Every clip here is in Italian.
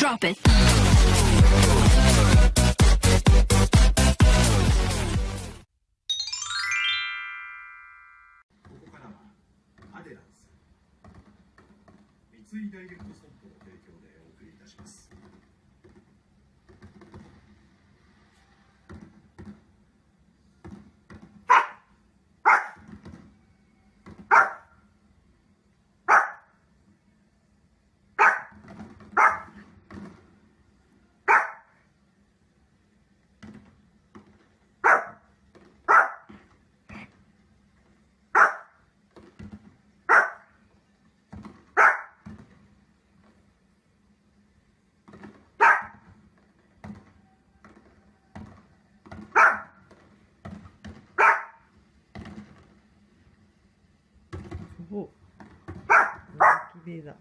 ここからはアデランス三井ダイレクトストアおっベーダー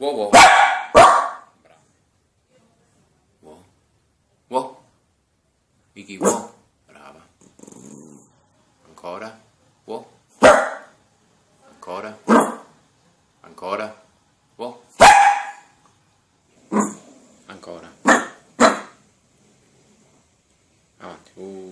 Wow, wow. Bravo. Wow. Wow. wow. Brava. Ancora. Wow. Ancora. Ancora. Wow. Ancora. Avanti. Uh.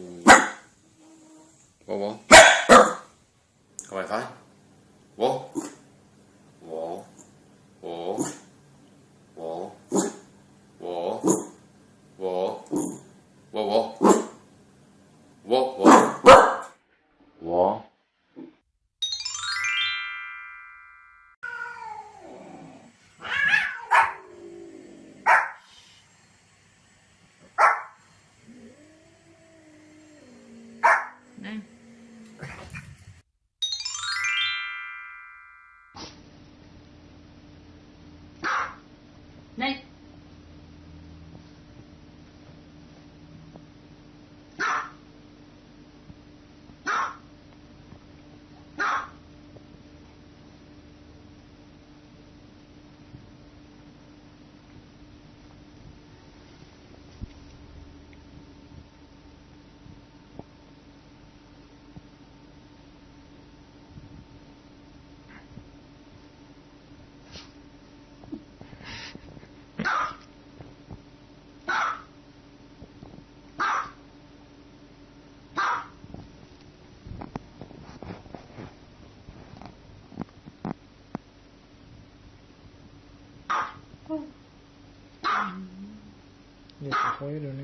吠える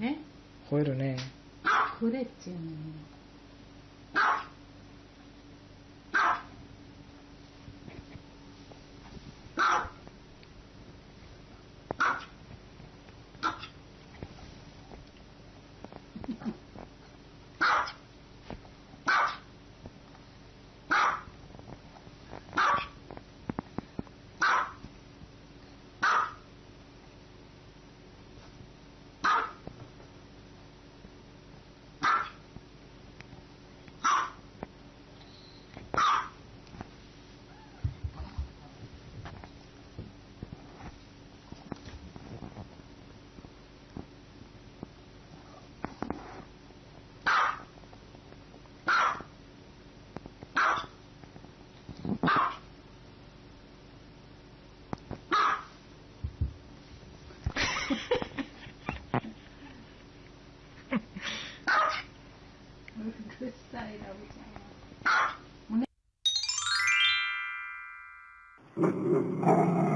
ね。吠えるね。吠 えっちゅう Mm-hmm.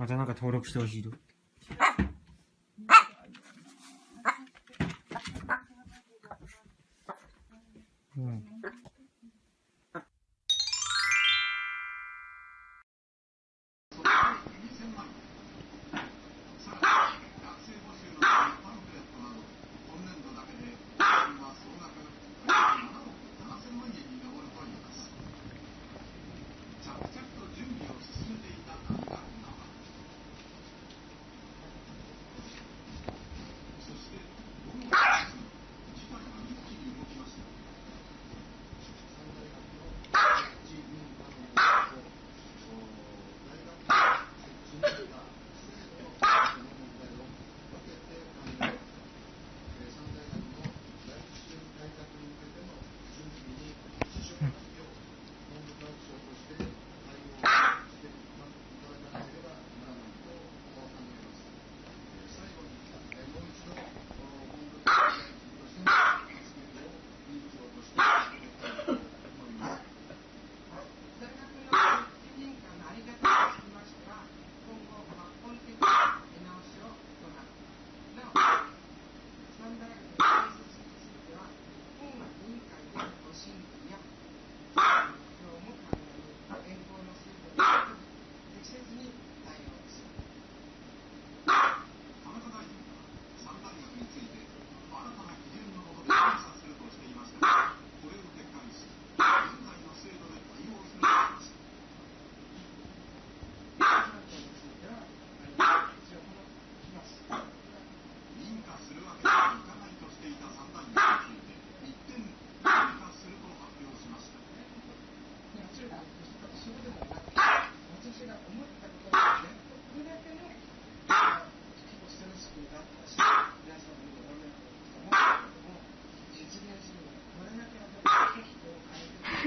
またなんか登録してほしいと。